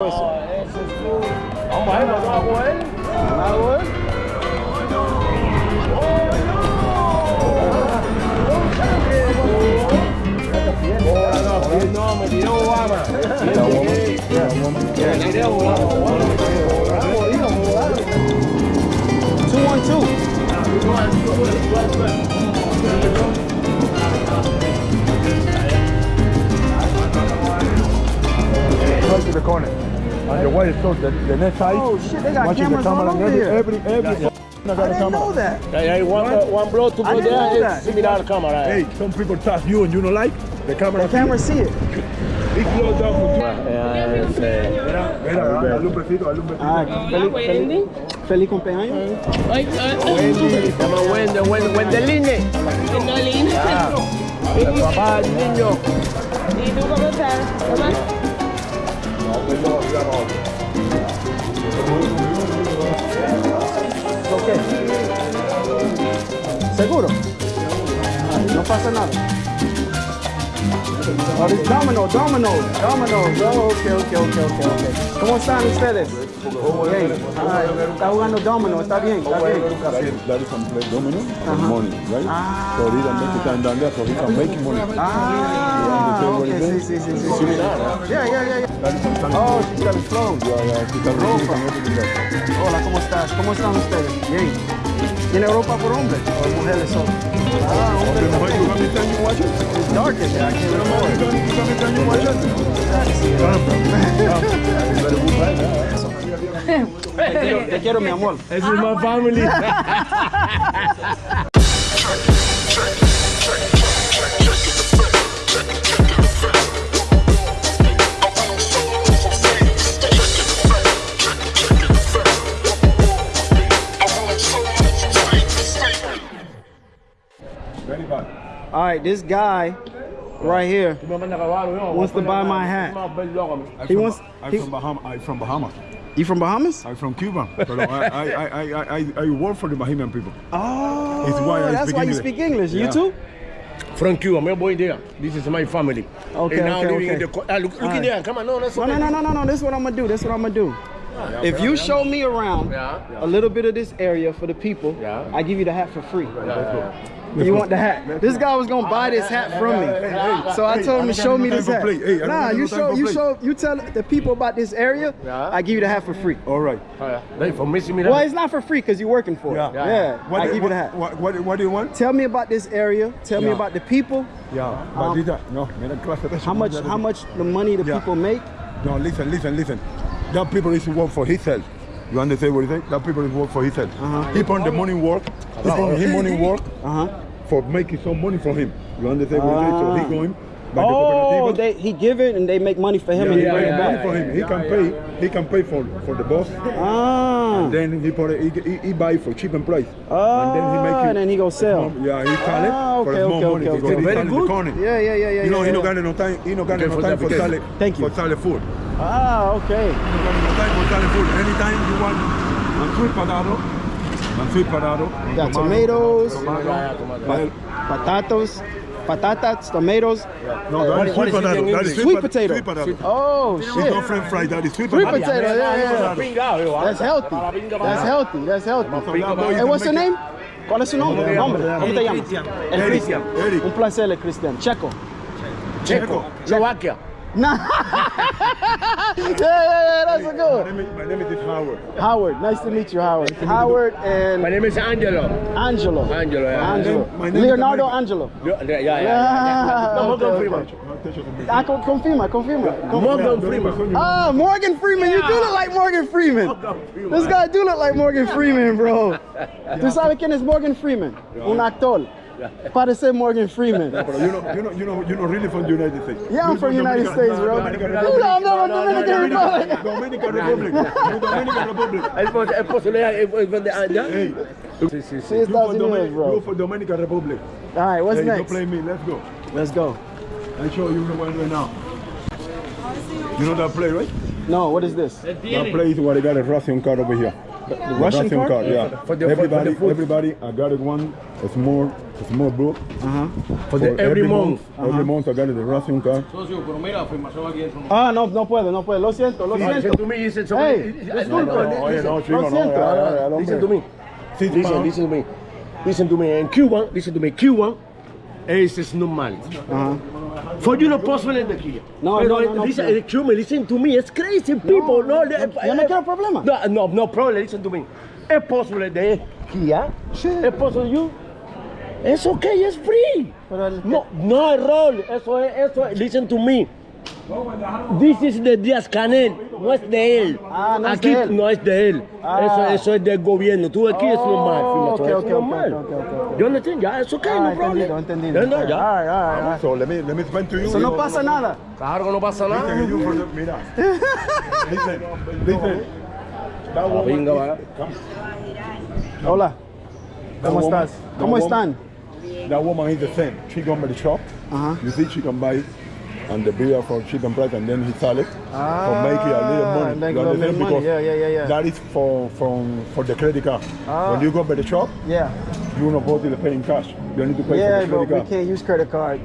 Vamos a ver, ¿no hago él? ¿Hago él? No, me tiró Obama. Me tiró Obama. Two one two. Right to the corner. On your way, so the, the next side. Oh shit, they got watching cameras the camera all and over every, here. every, every, f- I got I a didn't know that. Hey, hey, one, one bro to I go didn't know there similar camera. Hey, some people touch you and you don't like. The camera. The camera see it. He closed down for two. Mira, mira, dale un besito, dale un besito. Ah, feliz, feliz, feliz cumpleaños. Wendy, se llama Wendy, Wendy, Wendeline. El papá del niño. ¿Y tú cómo estás? Ok. ¿Seguro? No pasa nada. Oh, this domino, domino, domino. Oh, ok, ok, ok, ok, ok. ¿Cómo están ustedes? Hey, ah, está jugando domino, está bien, está bien. Daddy can play domino for Uh-huh. money, right? Ah. So he can make it time down there, so he can make money. Ah, You ok, understand sí, sí, sí, is? sí. Yeah, yeah, yeah, yeah. Daddy can stand Oh, she's got a phone. Yeah, yeah, he can Ropa. he can everything there. Hola, ¿cómo estás? ¿Cómo están ustedes? Bien. ¿Tiene ropa por hombres o mujeres solo? Ah, mujer, you me you watch it? It's I can't You me you watch it? Te quiero, te quiero, mi amor. This is my family. All right, this guy right here, Wants to buy my hat. I'm He from, wants- I'm he- from Bahamas. I'm from Bahamas. you from Bahamas? I'm from Cuba. But I, I, I, I, I, I work for the Bahamian people. Oh, It's why I that's speak why you speak English. You too? From Cuba, my boy there. This is my family. Okay, and now okay, living okay. in the co- ah, look, look Alright. in there. Come on, no, that's No, no, no, no, no, no. This is what I'm gonna do. This is what I'm gonna do. If you show me around a little bit of this area for the people, Yeah. I give you the hat for free. You want the hat? This guy was gonna buy this hat from me, so I told him to show me no this hat. for play. Hey, I don't Nah, you show, you show, you tell the people about this area. Yeah. I give you the hat for free. All right. Hey, for me, Well, it's not for free because you're working for it. Yeah. Yeah, What, I do- give you the hat. what, what, what do you want? Tell me about this area. Tell me about the people. Yeah. Um, this, no, mira clase de eso. How much? How much the money the people make? No, listen, listen, listen. That people is work for himself. You understand what he say? That people is work for himself. Uh-huh. He put the money work. He put him money work Uh huh. for making some money from him. You understand what he say? So Ah. he going by Oh, the they he give it and they make money for him Yeah, and he he bring bring it back. money for him. He can pay. He can pay for for the boss. Ah. And Then he put it, he, he, he buy for cheap and price. Ah, and then he make it. and then he go sell. small- yeah, he sell it Ah, for okay, small okay, money okay, okay. Very the good. Yeah, yeah, yeah, yeah. You know, yeah, he no yeah. got no time. He no got no time for sell it. Thank you. For sell food. Ah, okay. No got no time for selling food. Anytime you want a sweet potato, a sweet potato. Got tomatoes. tomato, tomato. Patatos, patatas, tomatoes. No, that is sweet is it in potato. That English? is Sweet potato. Sweet potato. Oh It's shit. not French fry. That is sweet potato. Sweet potato. potato. Yeah, yeah, yeah. That's healthy. That's healthy. That's healthy. Hey, what's your name? ¿Cuál es su nombre? Nombre. ¿Cómo te llamas? El Eric. Cristian. Eric. Un placer, el Cristian. Checo. Checo. Slovakia. Nah. yeah, yeah, yeah, that's a My good. name is- my name is Howard. Howard, nice to meet you, Howard. Howard and My name is Angelo. Angelo. Angelo, yeah. Angelo. My name is Leonardo America. Angelo. Yeah, yeah, yeah. Yeah, No, Morgan okay, Freeman. Ah, con- confirma, confirma. Morgan Freeman. Ah, Morgan Freeman. You do look like Morgan Freeman. This guy do look like Morgan Freeman, bro. ¿Tú sabes quién es Morgan Freeman? Un actor. Parece Morgan Freeman. But you know, you know, you know, you know, really from the United States. Yeah, I'm You're from United Dominican- States, bro. Dominican No, Republic. I'm not from Dominican Republic. Dominican Republic. You're Dominican Republic. Es posible es- es de allá. Hey, Sí, sí, Sí, sí. you Estados for, Unidos, Dominican, bro. you for Dominican Republic. All right, what's hey, don't play me. Let's go. Let's go. I show you what I'm doing now. You know that play, right? No, what is this? That play is what I got a Russian car over here. The Russian card? yeah. For the- for- for everybody, the everybody, I got it one a small, a small book. Uh-huh. For the every month. Every month I got the Russian card. Ah, no, no puedo, no puedo. Lo siento, lo Listen siento. to me, listen to Hey, me. disculpe. No, no, oye, no, chico, Listen to me. Listen, listen to me. Listen to me. In Cuba, listen to me. Cuba es, es normal. Ajá. For you no possible de aquí. No, Pero no, no, no, listen, no. eh, Cuba, listen to me. It's crazy people. No, yo- yo no quiero problema. No, no, no problem. Listen to me. Es posible de ¿ah? Sí. Es posible you. Es okay, es free. Pero el- No, no error. Eso es, eso es. Listen to me. This is de Díaz Canel, no es de él. Ah, no es Aquí de él. no es de él. Ah. Eso, eso es del gobierno. Tú aquí es Oh, normal. es ok, ok, normal. ok, ok, ok. Yo entiendo, ya, es okay, Ah, no entendido, problem. entendido. Ya, no, ya. All right. So let me let me explain to you. Eso no pasa nada. Claro que no pasa nada. Listen, mira. listen, listen. That woman venga, va. come. Hola. ¿Cómo That woman- estás? ¿Cómo están? That woman is the same. She come by the shop. Uh-huh. You see, she can buy and the beer for cheaper price, and then he sell it Ah, for making a little money. make You a little understand? money. Because Yeah, yeah, yeah, yeah. That is for from for the credit card. Ah. When you go by the shop, Yeah. you're not supposed to pay in cash. You need to pay Yeah, for the but credit we can't use credit card.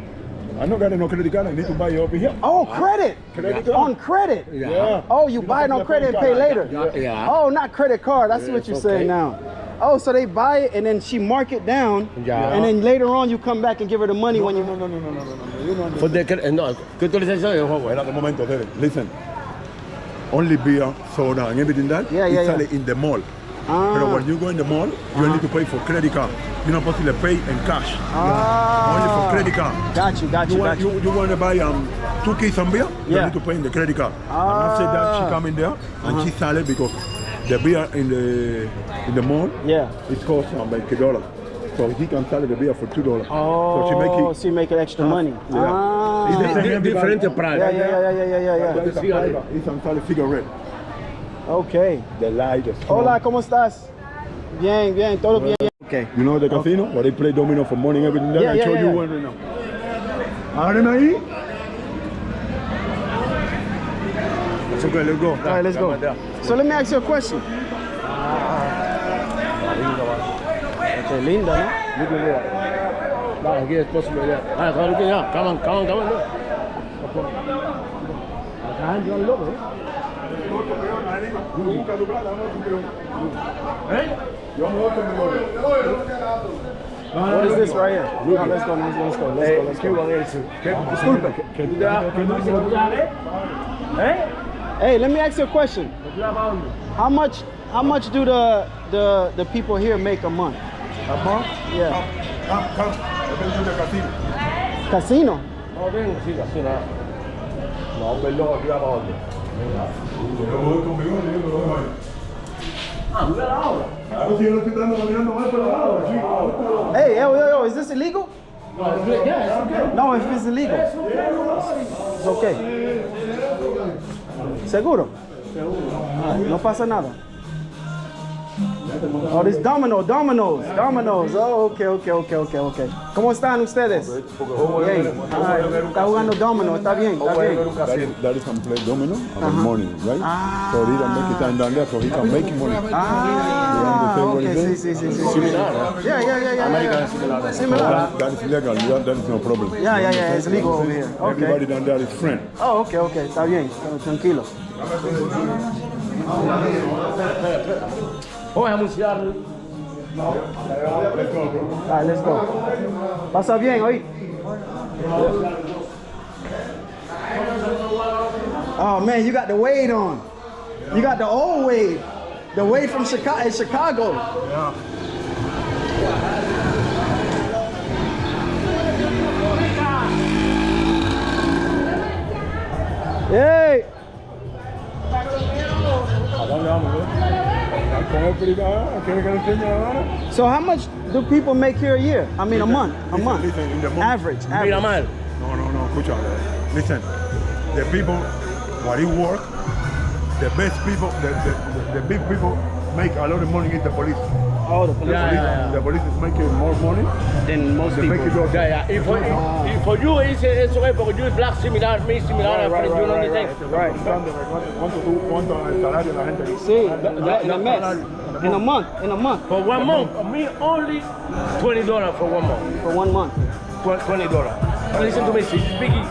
I don't got no credit card. I need to buy it over here. Oh, credit. Credit On credit. Yeah. Oh, you buy it on credit and pay pay later. Yeah, yeah. Oh, not credit card. I see what you're it's saying now. Oh, so they buy it and then she mark it down, Yeah. and then later on you come back and give her the money when you. No, no, no, no, no, no, no. You don't For the, eh, no, ¿qué tú le dices eso? Juego? Wait a moment, Tere. Listen. Only beer, soda, and everything that Yeah, is yeah, selling yeah. in the mall. Ah. But when you go in the mall, you need to pay for credit card. You're not supposed to pay in cash. Ah. Only for credit card. Got you, got You you, want, got you. you, you want to buy um, two keys and beer? yeah. You Yeah. need to pay in the credit card. And after that, Ah. she come in there and she sell it because the beer in the in the mall Yeah. it costs um, like a dollar. So he can sell the beer for two dollars. Oh, so she make it. so you make it extra money. Yeah. Ah. It's the same Different price. Yeah, yeah, yeah, yeah, yeah, yeah, yeah. It's a cigarette. It's a sell cigarette. Okay. The light, the strong. Hola, ¿cómo estás? Bien, bien, todo bien. Okay. You know the casino where they play domino for money and everything? Yeah, I yeah, show yeah, you one right now. Ábreme ahí. It's okay, let's go. All right, let's go. So let me ask you a question. Qué linda, ¿no? No, aquí es posible ya. Ah, claro que ya. Come on, come on, come on. Entra el loco, ¿eh? What is this right here? No, let's go, let's go, let's go, let's go, let's go. Cuban es. Disculpe. ¿Qué tú te das? ¿Qué tú dices? ¿Eh? Hey, let me ask you a question. ¿Tú sabes para dónde? How much how much do the the the people here make a month? A month? Yeah. Come, come. Let me do the casino. Casino. No, ven, sí, así nada. No, perdón, aquí va para dónde. Ah, mira ahora. Claro, si yo lo estoy dando caminando mal, pero ahora, chico. Hey, yo, yo, yo, is this illegal? No, es good. Yeah, it's okay. No, if it's illegal. It's okay. ¿Seguro? Ah, no pasa nada. Oh, this domino, dominoes, dominoes. Oh, okay, okay, okay, okay, okay. ¿Cómo están ustedes? Hey, alright, está jugando domino, está bien, está bien. That is, that is can play domino in the morning, right? Ah. So he can make it time down there, so he can make money. Ah, okay, sí, sí, sí, sí. Similar. Yeah, yeah, yeah, yeah. American similar. Similar. that, that is legal, that, that is no problem. Yeah, yeah, yeah, it's legal over here. Everybody Okay. down there is friend. Oh, okay, okay, está bien, tranquilo. Let's go. Pasa bien. Oh man, you got the Wade on. You got the old Wade. The Wade from Chicago. Chicago. Hey. El privado, So how much do people make here a year? I mean a month. A Listen, month. listen, in the month. Average. Mira Average. mal. No, no, no, escucha. Eh. Listen, the people, what he work, the best people, the, the, the, the big people make a lot of money in the police. Oh, the police. Yeah, police yeah, yeah. The police is making more money. Than most They make it people. go. Yeah, yeah. If for, if, ah. if for you, it's, it's okay, because you is black similar, me similar, Right, right, you know right, what right, I'm right. ¿Cuánto, cuánto, tú- cuánto es el salario de la gente aquí? Sí, la, la Mets. In a month. In a month. For one month. For me, only twenty dollars for one month. For one month. Twenty dollars. Listen to me. She's speaking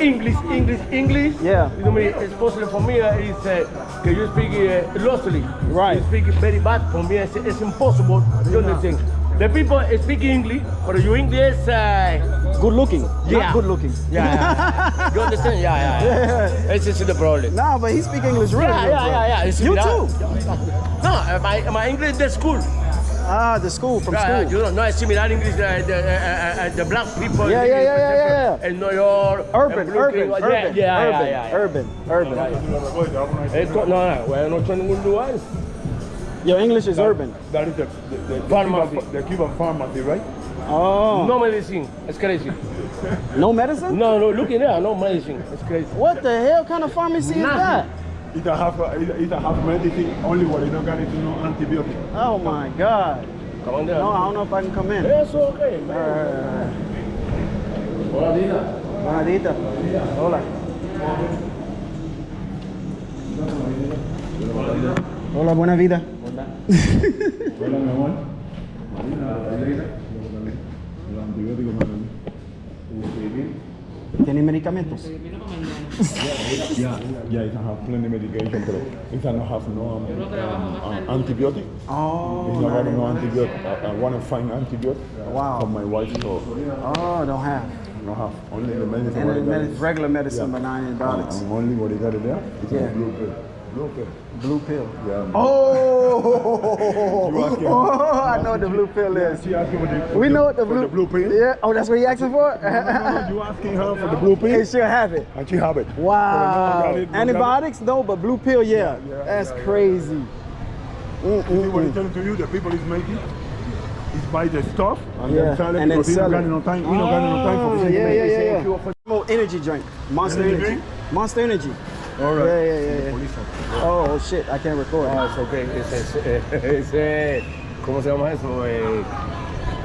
English, English, English. Yeah. You know me. It's possible for me. Uh, is uh, you speak uh, locally? Right. You speak very bad. For me, it's, it's impossible. You understand? The people speak English, but you English. Uh, Good looking. Yeah. Not good looking. yeah, yeah. you understand? Yeah, yeah. yeah. This is the problem. No, but he speak English really Yeah, yeah, yeah, yeah. It's You that. too. No, uh, my, my English the school. Ah, the school from Yeah, school. yeah, you don't know it's similar English uh, the, uh, uh, uh, the black people. Yeah, yeah, yeah, yeah, yeah, yeah. In New York. Urban, and urban, yeah, urban, yeah, urban, yeah, yeah, yeah. urban, urban. Esto, no, no, bueno, no estoy en ningún lugar. Your English is urban. That is the, the, the, the, Pharmacy. Cuban, the Cuban pharmacy, right? Oh. No medicine. It's crazy. No medicine? No, no, look in there. No medicine. It's crazy. What the hell kind of pharmacy is that? It a half, it, it a half medicine, only what you don't got it to no antibiotic. Oh my God. Come on there. No, I don't know if I can come in. It's okay, man. Uh, Hola, Dina. Buenadita. Hola. Hola, buena vida. Hola, mi amor. El antibiótico, madam. ¿Tiene medicamentos? Yeah, yeah, it have plenty medication, pero it don't have no um, um, uh, antibiotic. Oh, It's not no antibiotic. I, I want to find antibiotic Wow. for my wife, so oh, don't have. no have only the medicine. And the I got medi- is- regular medicine, Yeah. but not antibiotics. And only what you got it there is Yeah. Blue pill. Blue pill. Yeah. Oh, oh I know what the blue pill is. She asking the, We know what the blue, the blue pill. Yeah. Oh, that's what you asking for? No, you asking her for the blue pill, and she'll have it. and she have it. Wow. got it, no got it. Antibiotics, no, but blue pill, yeah. yeah, that's yeah, yeah. crazy. You see mm, what mm, I'm mm. telling to you, the people is making is buy the stuff and Yeah, then sell it and because we sell don't got it. no time. We don't got no time for Oh, this yeah, yeah, yeah, yeah. Oh, energy drink. Monster Energy energy. Monster energy. All right. Yeah, yeah, yeah, yeah. Oh, oh, shit, I can't record. Ah, it's okay. It's, it's, it's, eh, ¿Cómo se llama eso? Eh,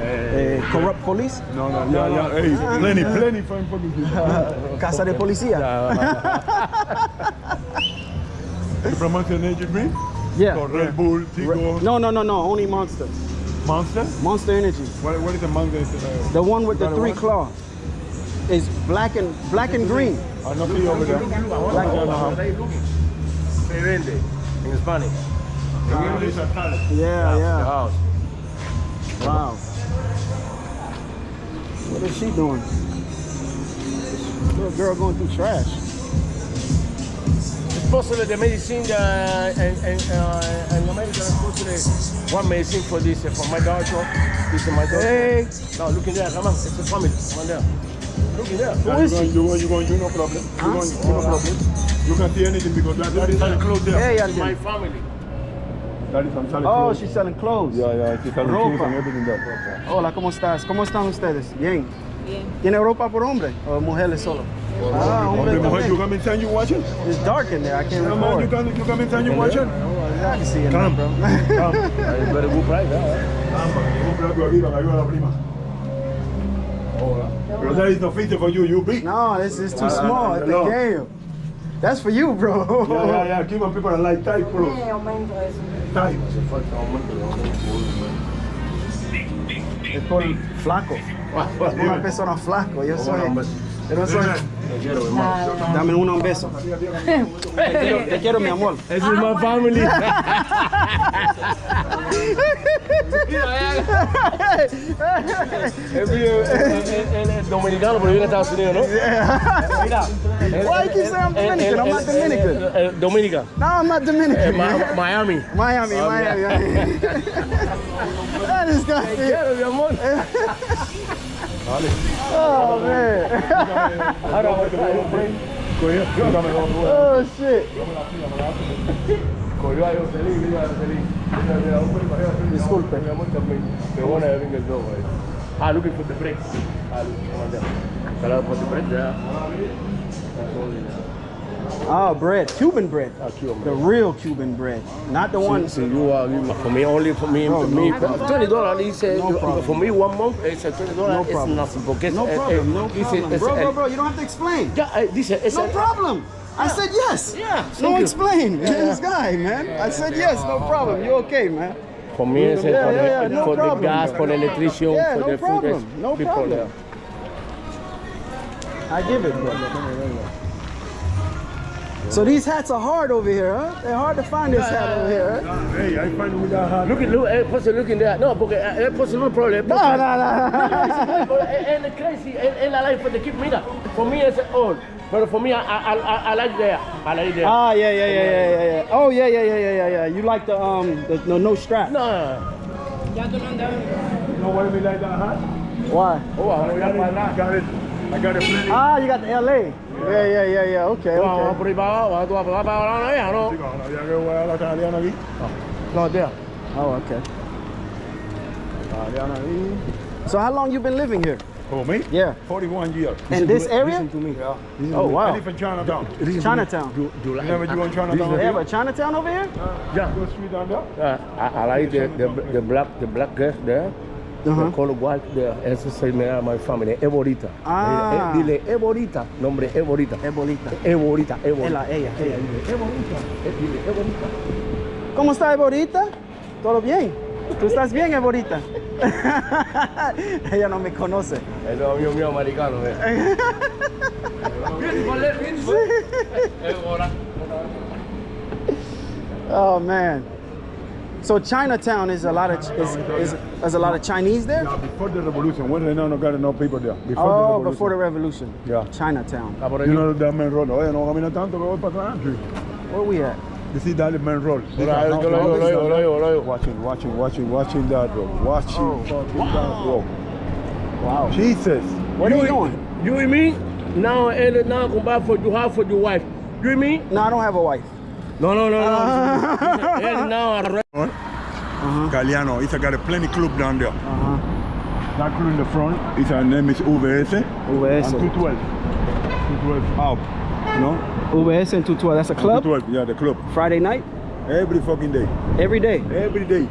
eh, Eh, corrupt police. No, no, yeah, yeah. Hey, plenty, plenty fine fucking people. Casa de policía. You promote your energy drink? Yeah. So Red Bull, Tigo, No, no, no, no. Only Monster. Monster? Monster Energy. What, what is the Monster? The one with the it three claws. Is black and black and green. I not see over there. Black Se vende en Spanish. In English, I call it. Yeah, yeah. house. Wow. What is she doing? Little girl going through trash. It's possible the medicine uh, and, and, uh, in America is possible one medicine for this uh, for my daughter. This is my daughter. Hey. No, look in there, come on. It's a family. Come on there. Look in there. Yeah, is you she? going, you going, you going, no problem. You going, you no problem. You can see anything because that, that is selling clothes there. Hey, It's my family. That is I'm selling Oh, clothes. she's selling clothes. Yeah, yeah, she's selling Ropa. shoes and everything there. Hola, ¿cómo estás? ¿Cómo están ustedes? Bien. Bien. ¿Tiene ropa por hombre o mujeres solo? Ah, hombre Hombre, mujer, you también. come inside, you watching? It's dark in there. I can't Yeah, man, you record. come, you come inside, you watching? Oh, I can see it now, Come, bro. come. It's very good price. Huh? Compra algo arriba, que ayuda a la prima. Pero that is no feature for you, you big. No, this is too Ah, small. It's no. the game. That's for you, bro. Yeah, yeah, yeah. Keep on people that like type, bro. Eh, aumento eso. Type. Es por flaco. Una persona flaco. Yo soy. Dame uno un beso. Te quiero, te quiero, mi amor. This is my family. Es dominicano, pero vive en Estados Unidos, ¿no? Mira. Why you saying I'm Dominican? I'm not Dominican. Dominica. No, I'm not Eh, Dominican. Ma- Miami. Miami, Miami. that is Te quiero, mi amor. Oh, man. Dame dos, dos. Oh, shit. cogió a Jocelyn, mira a Jocelyn. Disculpe. Mi amor también. Me wanna having a dog, right? Ah, looking for the break. Ah, look, come on down. Hello, for the break, yeah. That's all in there. Oh, bread. Cuban bread. Ah, Cuban The real Cuban bread. Not the one. So you are for me only for me No, me no problem. twenty dollars. He said No for me one month it's a twenty dollars. No problem. It's nothing because No eh, problem. eh, No problem. Bro, eh, bro, bro. You don't have to explain. Ya, eh, dice es No el- problem. I said yes. Yeah, No you. explain. this guy, man. I said yes, no problem. You okay, man? For me, it's Yeah, for, yeah, yeah, the, no for the gas, for the electricity, Yeah, for no the food. problem, no problem. I give it, bro. So these hats are hard over here, huh? They're hard to find this hat over here. Huh? Hey, I find with that hat. Look at, look, eh, pose, look in there. No, porque eh, pose no problem. No, no, no. And crazy, and, and I like for the keep mira. For me, it's old. But for me, I, I, I, I like there. I like there. Ah, yeah, yeah, yeah, yeah, yeah, yeah. Oh, yeah, yeah, yeah, yeah, yeah, yeah. You like the um, the no, no strap? no. You know why we like that hat? Why? Oh, I vamos got a it. I got it. I got it plenty. Ah, you got the LA. Yeah, yeah, yeah, yeah. Okay, Vamos okay. por ahí para abajo, tú vas para abajo, allá, ¿no? Chico, no había que jugar a la italiana aquí. No, there. Oh, okay. Italiana ahí. So how long you been living here? For me? Yeah. 41 years. In this area? Listen to me. Yeah. Oh, wow. I live in Chinatown. Listen to me. Chinatown. You, you like Never you on Chinatown? They have a Chinatown over here? Yeah. Go street down there. Uh, I, I like the, the, the black the black girl there. Uh-huh. The color white there. Eso se me llama my family. Es bonita. Ah. Eh, Dile, es bonita. Nombre, es bonita. Es bonita. Es bonita, es bonita. Ella, ella, ella. Dile, Es bonita. Eh, Dile, es bonita. ¿Cómo está, Eborita? ¿Todo bien? ¿Tú estás bien, Eborita? ella no me conoce. Es lo mío, mío americano. eh. Beautiful, eh, beautiful. Es hora. Oh, man. So Chinatown is a lot of is, is, is a lot of Chinese there? Yeah, before the revolution, when they now not got enough people there. Before Oh, the revolution. before the revolution. Yeah. Chinatown. You know that main road. Oye, no camina tanto que voy para atrás. Where we at? You see that main road. Watching, watching, watching, watching that road. Watching Oh, fucking that road. Wow. Jesus. Where are you going? You and me? Now, and now come back for you have for your wife. You and me? No, I don't have a wife. No, no, no, no. Ah. And now, Huh? Galiano, he's got a plenty club down there. Uh-huh. That crew in the front, his uh, name is UVS. UVS. And 212. 212 out. You know? UVS and 212. That's a club? 212, yeah, the club. Friday night? Every fucking day. Every day? Every day.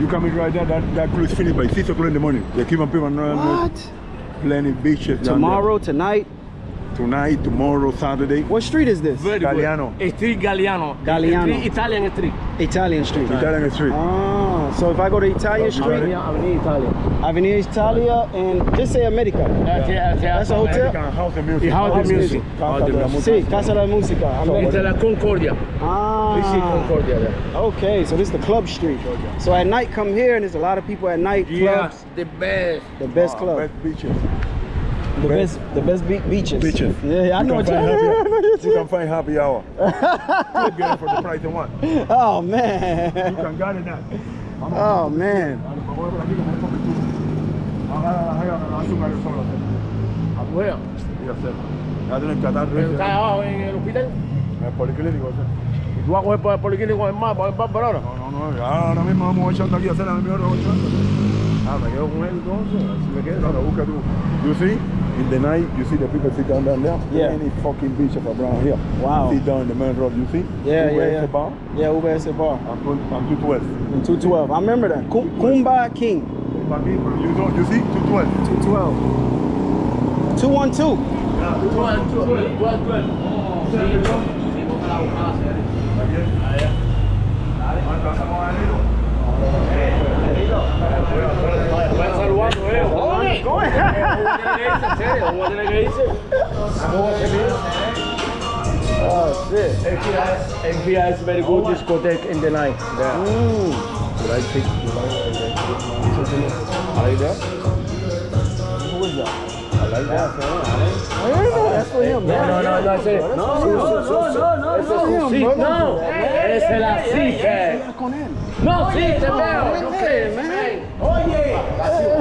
You come in right there, that, that crew is finished by 6 o'clock in the morning. They keep on people on uh, What? plenty beaches. down Tomorrow, tonight? There. Tonight, tomorrow, Saturday. What street is this? Very good. Galiano. Street Galiano. Galiano. Street, Italian street. Italian street. Italian Street. Ah, so if I go to Italian Street, Avenida, Avenida Italia. Avenida Italia, and just say America. That's, that's, That's a hotel? American House and Music. Y House and Music. Casa House and de la Music. Sí, Casa de la Música. It's la Concordia. We see Ah, Concordia there. okay, so this is the club street. So at night, come here, and there's a lot of people at night. Clubs, Yes, the best. the best Ah, club, Best beaches. The best, the best be- beaches. Beaches. Yeah, I know you what can you. find I know happy, what you you- can find happy hour. you get it for the price of one. You Oh man. can get it that. Oh man. Where? Ya tienen que atar Está abajo en el hospital. El policlínico. Y tú vas a coger por el policlínico en más, por el por ahora. No, no, no. ya Ahora mismo vamos echando aquí a hacer la mejor Ah, me quedo con él entonces. Así me quedo. No, no, busca tú. You see, in the night, you see the people sit down down there. Yeah. Any fucking beach of around here. Wow. Sit down in the main road, you see? Yeah, Where yeah, is yeah. the bar? Yeah, UBS bar. And two- and 212. In 212. I remember that. Kum- Kumba King. But me, You know, you see? 212. 212. 212. Van saludando, eh. Jóvenes. ¿Cómo tiene que irse? ¿En serio? ¿Cómo tiene que irse? ¿Cómo se pide? Oh shit. NPI NPI is very good discotheque in the night. There. Mm. You like it? You like it? Listen to me. I like that. Who is that? I like that. I don't know. That's for him, No, man. no, no, no, ese No, no, no, no, no, no, ese es no, un sí, brother. no, esa es la sí que. Con él. No, sí, te veo. Right ¿no there, crees? man. Oye,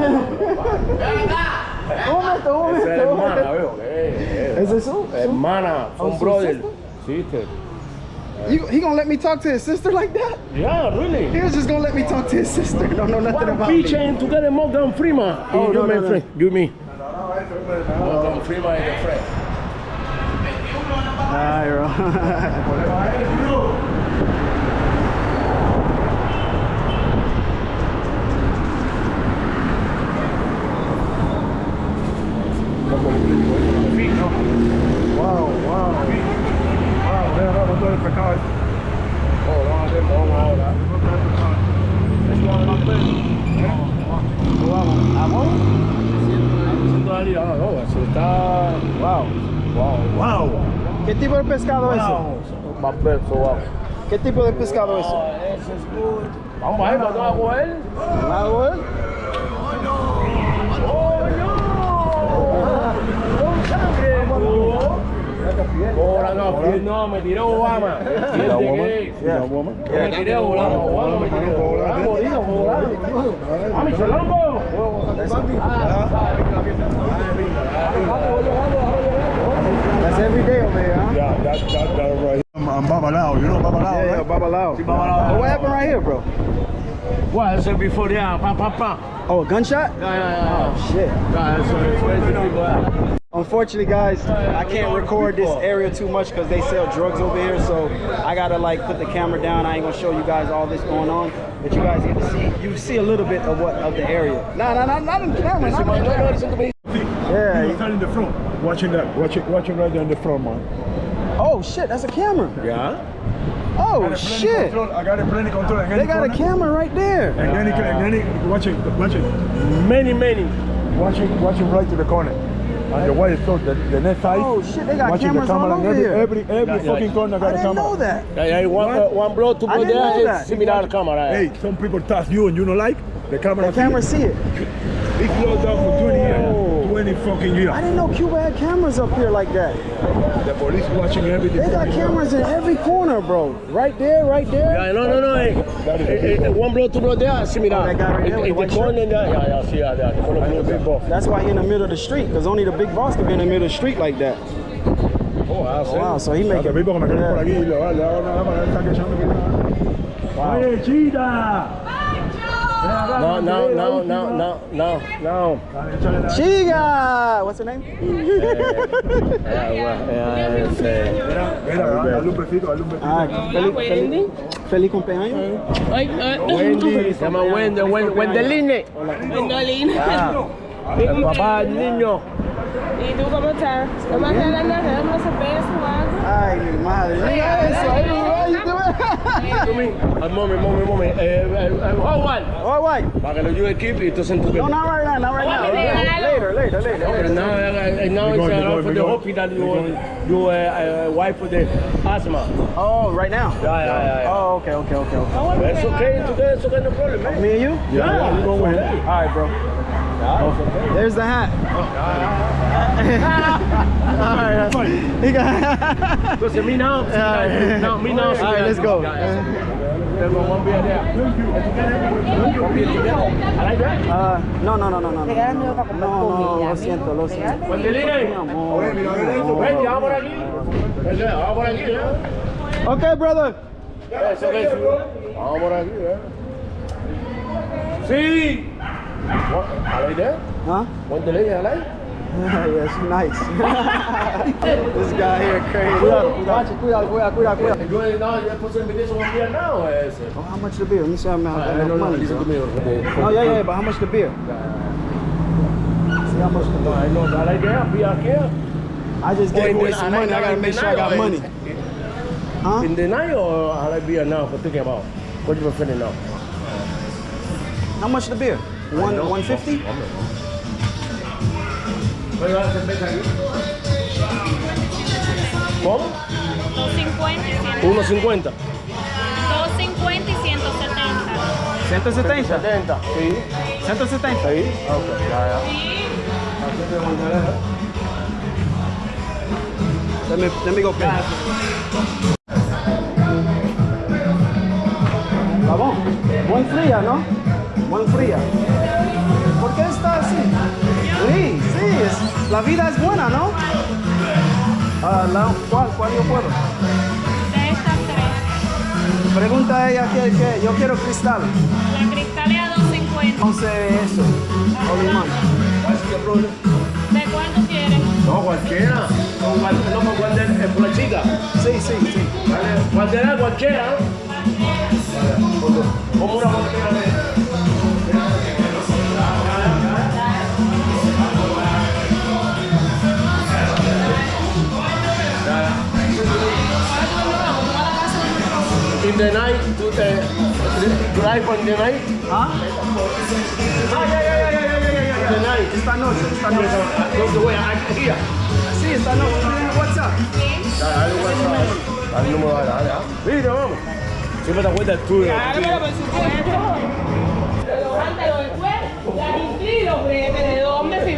Un momento, un esa es hermana, veo. Eh, Is it so? Hermana, Oh, son su brother. sister? Sister. You, he gonna let me talk to his sister like that? Yeah, really. He was just gonna let me talk to his sister. Don't know nothing One about beach me. and together Morgan Freeman. Oh, you no, my no, no. friend. You me. Morgan Freeman is a friend. Nah, bro. Wow, wow. Wow, vean, no, no estoy. Oh, no, hacemos, vamos ahora. Eso va adelante. ¿Eh? Vamos. ¿Amor? Siento está... Wow. Wow. Wow. ¿Qué tipo de pescado es eso? Wow. ¿Qué tipo de pescado es eso? Vamos a ver, ¿vamos a él? ¿Vamos a? Ahora no, no, me tiró Obama. Mira, woman. ¿Qué? Mira, woman. Me tiré Obama, Obama me tiró. Obama, morido, Obama. ¡Ah, mi chelongo! That's every day over here, huh? Yeah, that, that, that right here. I'm, I'm Babalao, you know Babalao, Yeah, yeah, right? babalao. Babalao. But what happened right here, bro? Well, that's before there, pa, pa, pa. Oh, a gunshot? Yeah, yeah, yeah. Oh, shit. Yeah, that's what it's crazy people are. Unfortunately, guys, I can't record this area too much because they sell drugs over here. So I gotta like put the camera down. I ain't gonna show you guys all this going on, but you guys get to see. You see a little bit of what of the area. Nah, nah, nah, not in the camera. Not in the camera. Yeah. He was in the front, watching that, watching, watching right there in the front, man. Oh shit, that's a camera. Yeah? Oh shit. Control, I got a plenty control. And They any got a camera right there. And then he, and then he, watching, watching, Many, many. watching, watching right to the corner. And the white so the, the next side. Oh shit, they got watching cameras the camera all over every, here. every, every Yeah, yeah. fucking corner I got a didn't know that. Yeah, yeah, one, uh, one blow to I go didn't know there that. is similar camera. Hey, some people touch you and you don't like the camera. The camera see it. He closed down for 20 Oh. years. 20 fucking years. I didn't know Cuba had cameras up here like that. The police watching everything. They got cameras in every corner, bro. Right there, right there. Yeah, no, no, no. Eh, That is a eh, big eh, one blow to go there, similar. Oh, that guy right there with In the the corner there. Yeah, yeah, see, yeah, yeah. The corner the big boss. That's why he in the middle of the street, because only the big boss can be in the middle of the street like that. Oh, wow, Oh, wow, so he Los making... tipos que me quedan por Yeah. aquí y le va- le hago nada más, él está quechando aquí. Oye, chita. No, no, no, no, no, no, no. Chiga! What's her name? Eh, Mira, dale un besito, dale un besito. Ah, feliz, cumpleaños. Wendy, se llama Wendy, Wendeline. Wendolin. El papá del niño. ¿Y tú cómo estás? ¿Cómo estás dando unos besos o algo? Ay, mi madre. Mira eso. Ay, ay, tú- Al mommy, mommy, mommy. Eh, eh, eh, Howard. All right. Para que lo ayude Keep y entonces en tu No, not right now, not right now. Later, later, later. But now, uh, now Be it's going, be uh, going, for be the going. hope that you, you uh, uh, wife for the asthma. Oh, right now? Yeah, yeah, yeah. Oh, okay, okay, okay, okay. It's okay, today it's okay, no problem, man. Me and you? Yeah, you go with that. All right, bro. There's the hat. Oh, All right. Listen, me now. No, me now. All right, let's go. Uh, no, no, no, no, no. No, no. Okay, brother. Vamos what? I like that. Huh? Wendeline, I like. yes, nice. this guy here crazy. Cuidado, cuidado, cuidado, cuidado. Yo no, yo puse invitation one beer now. Eh, Ese. Oh, how much the beer? Let me see how much I uh, don't know, money. listen to me. Oh, yeah, yeah, but how much the beer? Uh, see how much the beer. I know, I like that. Beer here. I just gave in away some money. I gotta in make sure I got night, money. Huh? In the night or I like beer now for thinking about? What you feeling now? How much the beer? One, one fifty? ¿Cómo? 250 y 100. 1.50. 250 y 170. 170. 70. Sí. 170. Sí. Ok, ya, ya. Let me, let me go pay. Vamos. Muy fría, ¿no? Muy fría. ¿Por qué está así? Sí, sí, es- la vida es buena, ¿no? Ah, la- ¿cuál, ¿Cuál yo puedo? De estas tres. Pregunta a ella que, que yo quiero cristal. La cristal es a 250. Entonces eso. O limón. ¿De cuánto quieres? No, cualquiera. No, cual- no, cualquiera, es por la chica. Sí, sí, sí. Vale, Cualquiera, cualquiera. Como una cualquiera on the night, do the drive on the night. Ah. ah the night. Esta noche, esta noche. The way I'm here. Sí, esta noche. ¿Tienes WhatsApp? Dale, dale Dale. ¿ah? Mira, vamos. Siempre te acuerdas tú. Por supuesto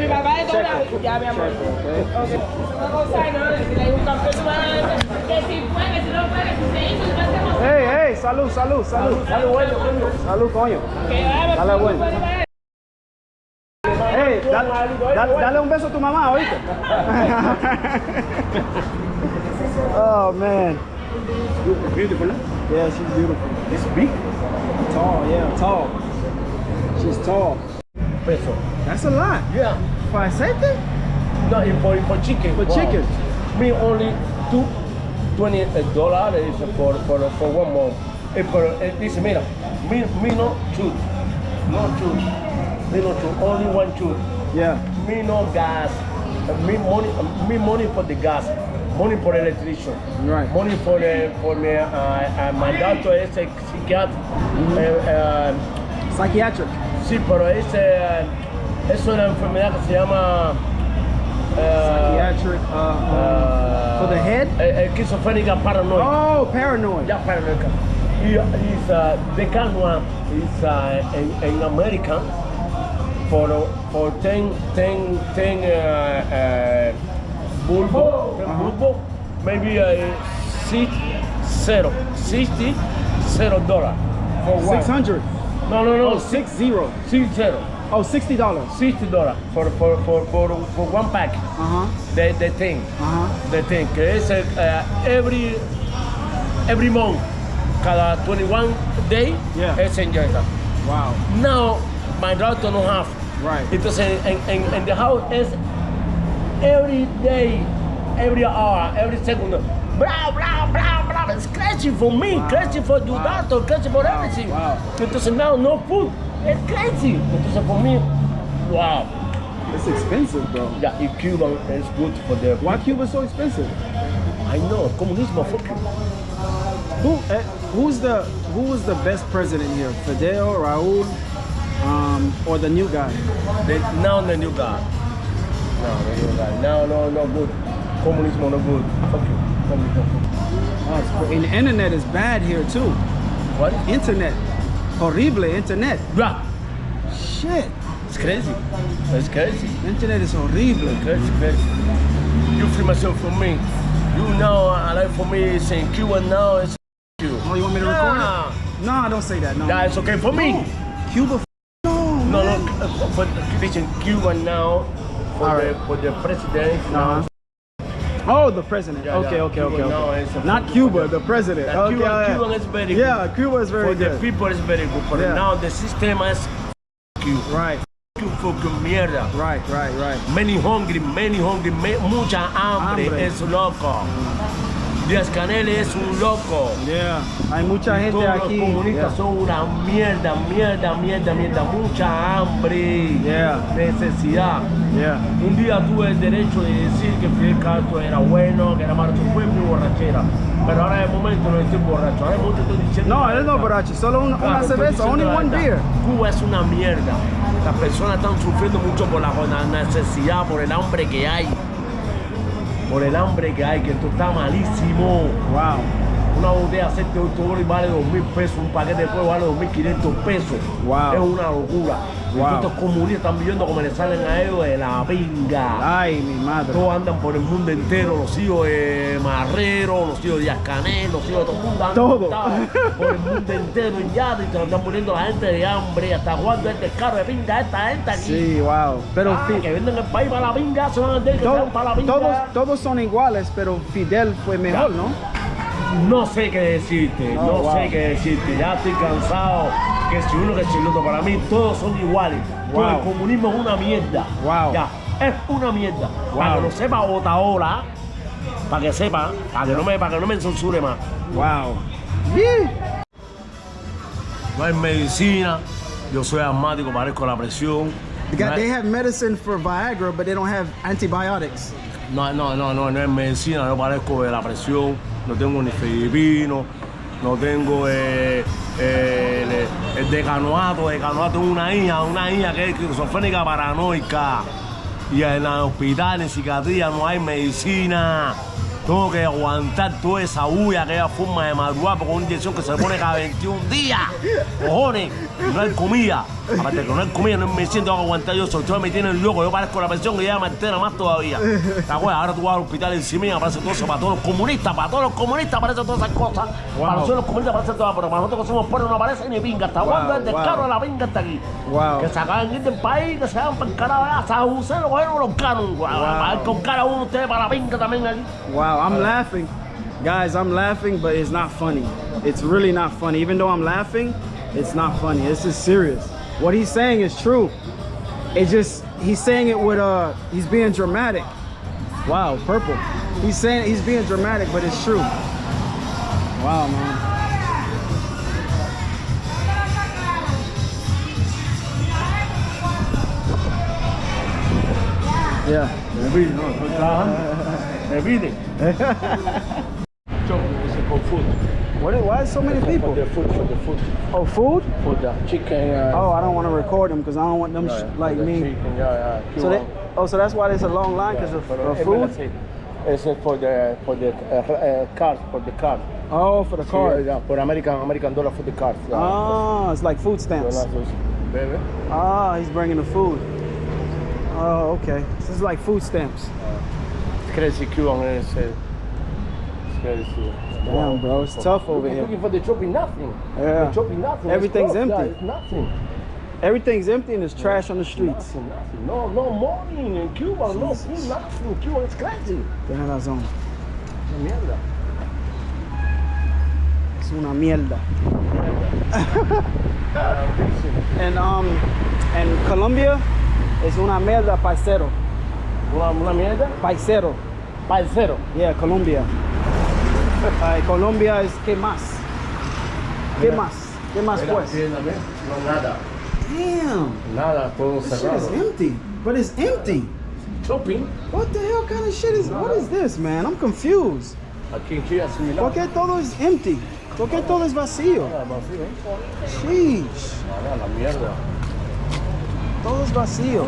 mi papá de toda la vida. Ya, mi amor. Ok. Una cosa y no decirle hay un campeón que si fue, que si no fue, que si se hizo, hacemos. Hey, hey, salud, salud, salud. Dale, bueno, coño. Salud, coño. Que vaya, Dale, bueno. Hey, dale, dale, dale un beso a tu mamá, ¿oíste? oh, man. Beautiful, ¿no? Yeah, she's beautiful. It's big. Tall, yeah, tall. She's tall. Peso. That's a lot. Yeah. For aceite? No, y for, for chicken. For chicken. Me only two, twenty dollars is for, for, for one month. Eh, pero eh, dice, mira, me, me no shoot. No shoot. Me no shoot. Only one shoot. Yeah. Me no gas. Uh, Me money, uh, me money for the gas. Money for electrician. Right. Money for the, for me, uh, uh, my doctor is a psiquiatra. Eh, eh, Psychiatric. sí, pero es, eh, es una enfermedad que se llama... eh, Psychiatric. Uh, uh, for the head? Eh, esquizofrénica paranoica. Oh, paranoid. Ya paranoica. Is uh, the kind one is uh, in, in America for for 10 10 10 uh, uh, bulbo, 10 bulbo, maybe uh, six zero, 60 zero dollar for one. 600. No, no, no, Oh, six zero. six zero. Oh, $60. 60 dollar for, for, for, for, for one pack. Uh-huh. The, the thing. Uh-huh. the thing es eh, every every month cada 21 day Yeah. en Jamaica. Wow. now my daughter no have Right. entonces en, en, en the house es every day every hour every second blah blah blah blah it's crazy for me Wow. crazy for your Wow. daughter crazy for Wow. everything Wow. entonces now no food it's crazy entonces for me wow It's expensive, bro. yeah in Cuba it's good for the Why Cuba so expensive? I know comunismo fuck you Who eh, who's the who was the best president here? Fidel, Raúl, um, or the new guy? The, now the new guy. No, the new guy. No, no, no good. Communism no good. Fuck you. Communism. Oh, and the internet is bad here too. What? Internet, horrible internet. Yeah. Shit, It's crazy. It's crazy. internet is horrible. Crazy, crazy. You free myself from me. You know, I like for me, it's in Cuba now, it's you. Oh, you want me to record Nah. it? No, don't say that. No. That is okay for me. Cuba. No, No, no, uh, for listen, Cuba now, for, All the, for the president, now, Uh-huh. Oh, the president. Yeah, okay, okay, Cuba okay, now okay. is Not Cuba, the president. Okay, Cuba, yeah. Cuba is very good. Yeah, Cuba is very for the people it's very good. But Yeah. now the system is you. Right, You fucking mierda. right, right, right. Many hungry, many hungry, mucha hambre, Hambre. es loco. Mm. Díaz Canel es un loco. Yeah, hay mucha Y gente todos los aquí. comunistas Yeah. son una mierda, mierda, mierda, mierda. Mucha hambre. Yeah. Necesidad. Yeah. Un día tuve el derecho de decir que Fidel Castro era bueno, que era malo, fue mi borrachera. Pero ahora de momento no estoy borracho. Ahora de momento estoy diciendo. No, él no borracho, solo una, Claro, una cerveza, only one beer. Cuba es una mierda. Las personas están sufriendo mucho por la, por la necesidad, por el hambre que hay. Por el hambre que hay, que esto está malísimo. Wow. Una botella de aceite de 8 dólares vale 2 mil pesos, un paquete de fuego vale 2.500 pesos. Wow. Es una locura. Wow. Estos comunistas están viviendo como les salen a ellos de la pinga. Ay, mi madre. Todos andan por el mundo entero, los hijos de Marrero, los hijos de Díaz Canel, los hijos de todo el mundo. andan Todo. Por el mundo entero en yate y te lo están poniendo la gente de hambre. ¿Hasta cuándo es descaro de pinga esta gente aquí? Sí, wow. Pero Ah, que venden el país para la pinga, se van a entender que to- sean para la pinga. todos, todos son iguales, pero Fidel fue mejor, ¿no? No sé qué decirte, Oh, no wow. sé qué decirte. Ya estoy cansado. Que si uno que si el otro, para mí todos son iguales. Todo Wow. el comunismo es una mierda. Wow. Ya, es una mierda. Para que lo sepa Otaola, para que sepa, para que no me, para que no me censure más. Wow. Yeah. No hay medicina, yo soy asmático, parezco la presión. They, No got, they have medicine for Viagra, but they don't have antibiotics. No, no, no, no, no es medicina, no parezco de la presión, no tengo ni filipino, no tengo eh, eh, el, el decanoato, decanoato es una hija, una hija que es esquizofrénica paranoica. y en el hospital, en psiquiatría, no hay medicina. Tengo que aguantar toda esa bulla, aquella forma de madrugar con una inyección que se le pone cada 21 días. Cojones, no hay comida. Aparte que no hay comida, no me siento que aguantar yo solo. Ustedes me tienen loco, yo parezco la pensión que ya me altera más todavía. ¿Te acuerdas? Ahora tú vas al hospital encima y aparece todo eso para todos los comunistas, para todos los comunistas aparecen todas esas cosas. Para nosotros los comunistas aparecen todas, pero para nosotros que somos pueblos no aparece ni pinga. Hasta cuándo el descaro wow. de la pinga está aquí. Wow. Que se acaban del país, que se hagan para el carajo. San José lo cogieron los canos. Para con cara uno ustedes para la pinga también aquí. Wow, I'm laughing. Guys, I'm laughing, but it's not funny. It's really not funny. Even though I'm laughing, it's not funny. This is serious. What he's saying is true. It's just, he's saying it with, uh, he's being dramatic. Wow, purple. He's saying he's being dramatic, but it's true. Wow, man. Yeah. Me pide, no, estoy trabajando. Me pide. Choco, ese con food. What, why is so many people? For the food, for the food. Oh, food? For the chicken. Uh, Oh, I don't want to record them because I don't want them yeah, like the me. Chicken, yeah, yeah. So they, oh, so that's why there's a long line because of, of es food? sí. For the, for the uh, uh, cars, for the cars. Oh, for the Sí, car. yeah, for American, American dollar for the cars. Yeah. Oh, it's like food stamps. Ah, he's bringing the food. Oh, okay. This is like food stamps. Crazy Cuban is uh, it's crazy. Damn, bro, it's tough over Looking- here. Looking for the chopping nothing. Yeah. The chopping nothing. Everything's yeah, empty. it's nothing. Everything's empty and there's trash on the streets. Nothing, nothing. No, no money in Cuba. No, food, nothing. Cuba, it's crazy. Tienes razón. Una mierda. Es una mierda. And um, and Colombia es una mierda paisero. Una, una mierda. Paisero. Parcero. Yeah, Colombia. Uh, Colombia is ¿qué más? ¿Qué más? ¿Qué más pues? aquí. No, nada. Damn. Nada, todo This shit is cerrado. empty. But it's empty. Shopping. What the hell kind of shit is what is this, man? I'm confused. Aquí es similar. ¿Por qué todo es empty? ¿Por qué todo es vacío? Nada, vacío, ¿eh? Sheesh. Nada, la mierda. Todo es vacío.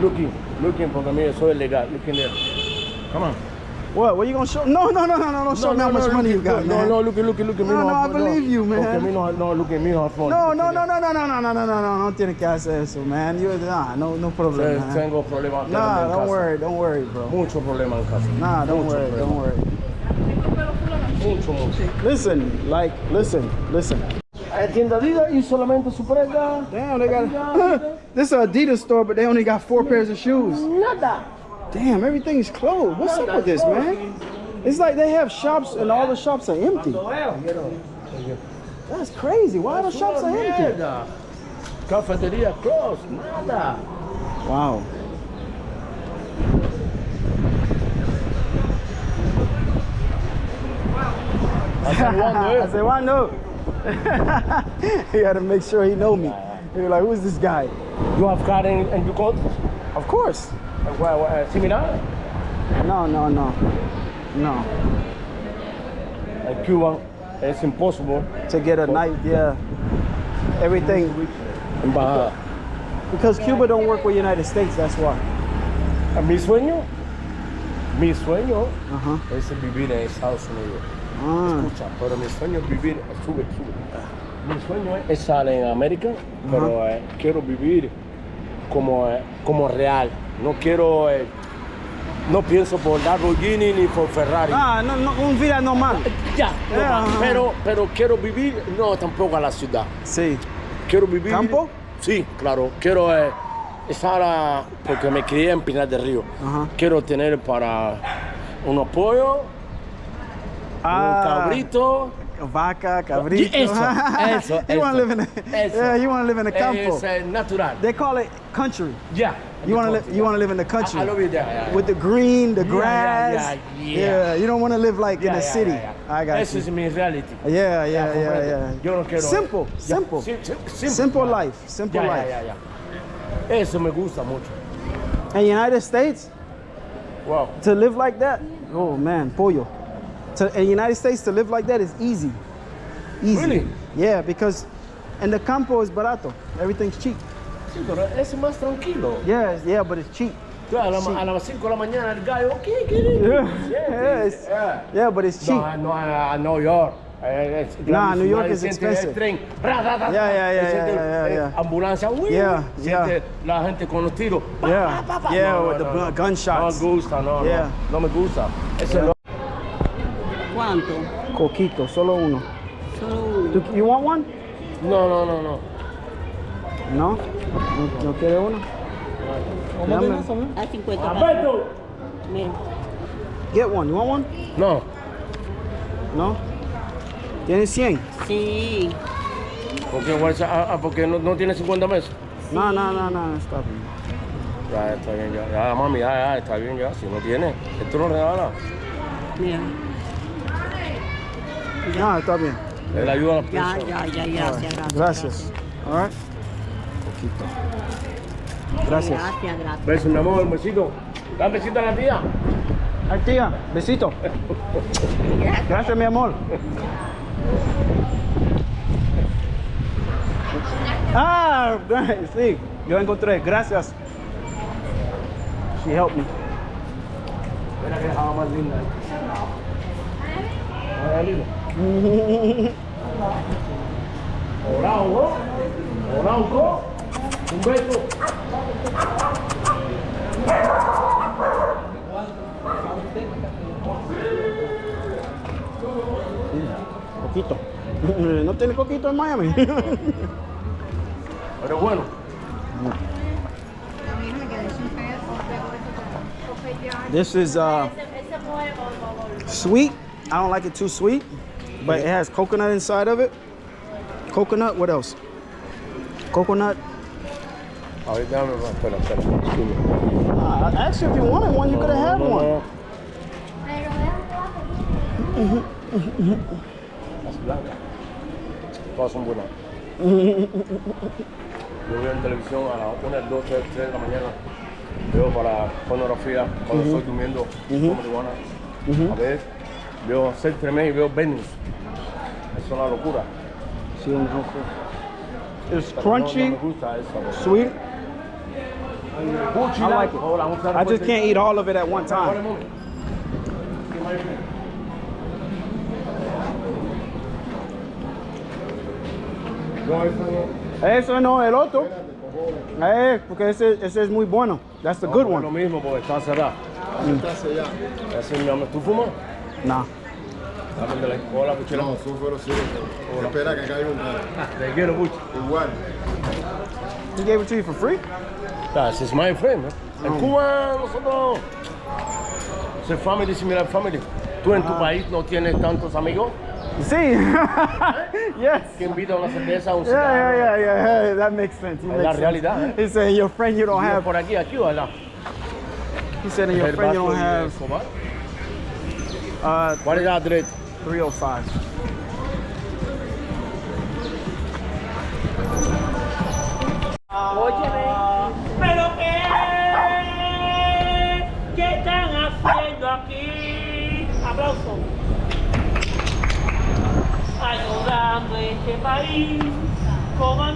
Looking, looking porque mire, soy legal. Looking there. Come on. What? What you gonna show? No, no, no, no, no! Don't show me how much money you got, no, man. No, look, look, look, No, no, I believe you, man. Okay, me no, no, look at me, no fun. No, no, no, no, no, no, no, no, no, no, no, no tienes que hacer eso, man. You, nah, no, no problem, man. Tengo problemas Nah, don't worry, don't worry, bro. Mucho problema en casa. Nah, don't Mucho worry, problema. don't worry. Mucho, mucho. Listen, like, listen, listen. Tienda Adidas y solamente su prenda. Damn, they got this is an Adidas store, but they only got four pairs of shoes. Nada. Damn, everything's closed. What's up with this, man? It's like they have shops and all the shops are empty. That's crazy. Why are the shops are empty? Cafetería closed. Nada. Wow. Hace I eh? said, why no? He had to make sure he know me. He was like, who's this guy? You have car in, in your country? Of course. Well, well, uh, similar? No, no, no. No. En Cuba it's impossible. To get a night, yeah. Everything. Embajada. Because Cuba don't work with United States, that's why. Mi sueño, mi sueño Uh-huh. es vivir en Estados Unidos. Ah. Escucha, pero mi sueño es vivir, sube, sube. Mi sueño es estar en América, pero eh, quiero vivir como, eh, como real. No quiero, eh, no pienso por Lamborghini ni por Ferrari. Ah, no, no, un vida normal. Ya, pero, pero quiero vivir, no tampoco a la ciudad. Sí. Quiero vivir. ¿Campo? Sí, claro. Quiero estar, a- porque me crié en Pinar del Río. Quiero tener para unos pollos, un cabrito. Vaca, cabrito. Eso, eso, you want to live in a, eso. yeah, you want to live in a campo. Es eh, natural. They call it country. Yeah. You want to live, you want to live in the country. I, I love it there. yeah, yeah. with the green, the Yeah, grass. yeah, yeah, yeah. you don't want to live like Yeah, in a yeah, city. yeah, yeah. I got Eso you. es mi reality. Yeah, yeah, yeah, yeah. Yo no quiero. Simple, simple. sim- sim- simple. Simple life, simple life. ya, ya. Eso me gusta mucho. In the United States, Wow. to live like that, oh man, pollo. To in the United States to live like that is easy. Easy. Really? Yeah, because in the campo is barato. Everything's cheap. Sí, pero es más tranquilo. Yeah, yeah, but it's cheap. Claro, a, la- Sí. a las 5 de la mañana el ¿qué quieres? Yeah, yeah, it's- Yeah. yeah, but it's cheap. No, no, a New York. Es Nah, New York is expensive. Tren, ra, ra, ra, Yeah, yeah, y yeah, yeah, eh, yeah. Ambulancia, uy, Yeah, yeah. la gente con los tiros. pa, Yeah, pa, pa, pa. yeah, No, with no, the no. gunshots. No me gusta, no, Yeah. no, no me gusta. Ese no. ¿Cuánto? Coquito, solo uno. Solo uno. Do- You want one? No, no, no, no. No? ¿No, no quiere uno? Dame. A 50 pesos. Alberto. Mira. Get one. You want one? No. No? ¿Tienes 100? Sí. Porque, ah, ah, porque no, no tiene 50 meses. No, no, no, no, está bien. Ya, está bien, ya. Ya, mami, ya, ya, está bien, ya. Si no tiene, esto lo regala. Mira. No, está bien. Él ayuda a las Ya, ya, ya, gracias, gracias. Gracias. All right. Coquito. Gracias. Gracias, gracias. Beso, mi amor, besito. Da un besito a la tía. Ay, tía, besito. Gracias, mi amor. Ah, sí, yo encontré. Gracias. She helped me. Mira que dejaba más linda. Vaya lindo. Hola, Hugo. Hola, Hugo. Un beso. Coquito. ¿No tiene coquito en Miami? Pero bueno. This is uh, sweet. I don't like it too sweet, but it has coconut inside of it. Coconut, what else? Coconut. Ahorita dame, espera, espera. Disculpe. Uh, I asked you if you wanted one, you could have had one. no. Las blancas. Todas son buenas. Yo veo en televisión a 1, 2, 3, 3 de la mañana. Veo para pornografía cuando estoy durmiendo con marihuana. A ver, veo Ser Tremé y veo Venus. Es una locura. Sí, un ojo. It's Pero no- No, crunchy, me gusta esa. sweet. I like it. I just can't eat all of it at one time. eso no. El otro. Eh, porque ese, ese es muy bueno. That's the good es Lo one. mismo porque está cerrado. Está sellado. Ese es mi amor. ¿Tú fumas? La Hola, Puchela. No, sufro sí. Espera que caiga un rato. Te quiero mucho. Igual. He gave it to you for free? This is my friend. ¿no? En Cuba nosotros... Es family, similar family. ¿Tú en tu país no tienes tantos amigos Sí. yes. que invitan a una cerveza, a un Yeah, yeah, cigarro? yeah, yeah. Hey, that makes sense. Makes la sense. realidad, ¿eh? He said your friend you don't have. por aquí, aquí allá. He said your friend you don't have. Uh, ¿Cuál es la adresa? 305. ¿Pero qué? ¿Qué están haciendo aquí? Aplauso. Ayudando a este país como a